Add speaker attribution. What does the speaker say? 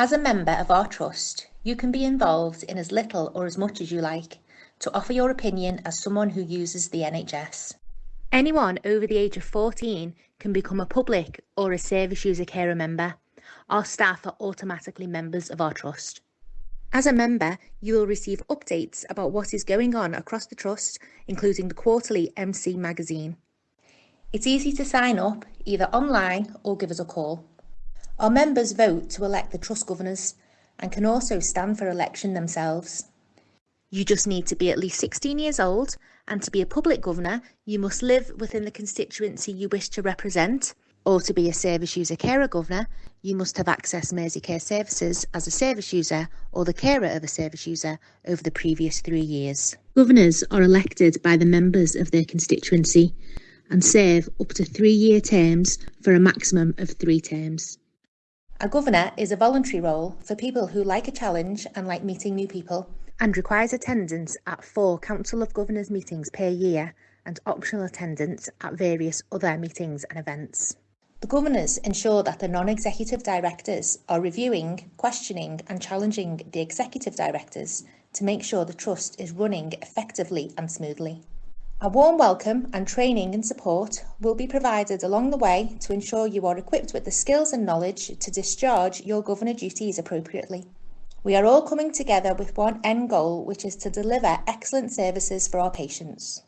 Speaker 1: As a member of our trust, you can be involved in as little or as much as you like to offer your opinion as someone who uses the NHS.
Speaker 2: Anyone over the age of 14 can become a public or a service user carer member. Our staff are automatically members of our trust. As a member, you will receive updates about what is going on across the Trust, including the quarterly MC magazine.
Speaker 1: It's easy to sign up either online or give us a call. Our members vote to elect the Trust governors and can also stand for election themselves.
Speaker 2: You just need to be at least 16 years old, and to be a public governor, you must live within the constituency you wish to represent or to be a service user carer governor, you must have accessed Mersey Care services as a service user or the carer of a service user over the previous three years. Governors are elected by the members of their constituency and serve up to three year terms for a maximum of three terms.
Speaker 1: A governor is a voluntary role for people who like a challenge and like meeting new people.
Speaker 2: And requires attendance at four Council of Governors meetings per year and optional attendance at various other meetings and events.
Speaker 1: The governors ensure that the non-executive directors are reviewing, questioning and challenging the executive directors to make sure the trust is running effectively and smoothly. A warm welcome and training and support will be provided along the way to ensure you are equipped with the skills and knowledge to discharge your governor duties appropriately. We are all coming together with one end goal, which is to deliver excellent services for our patients.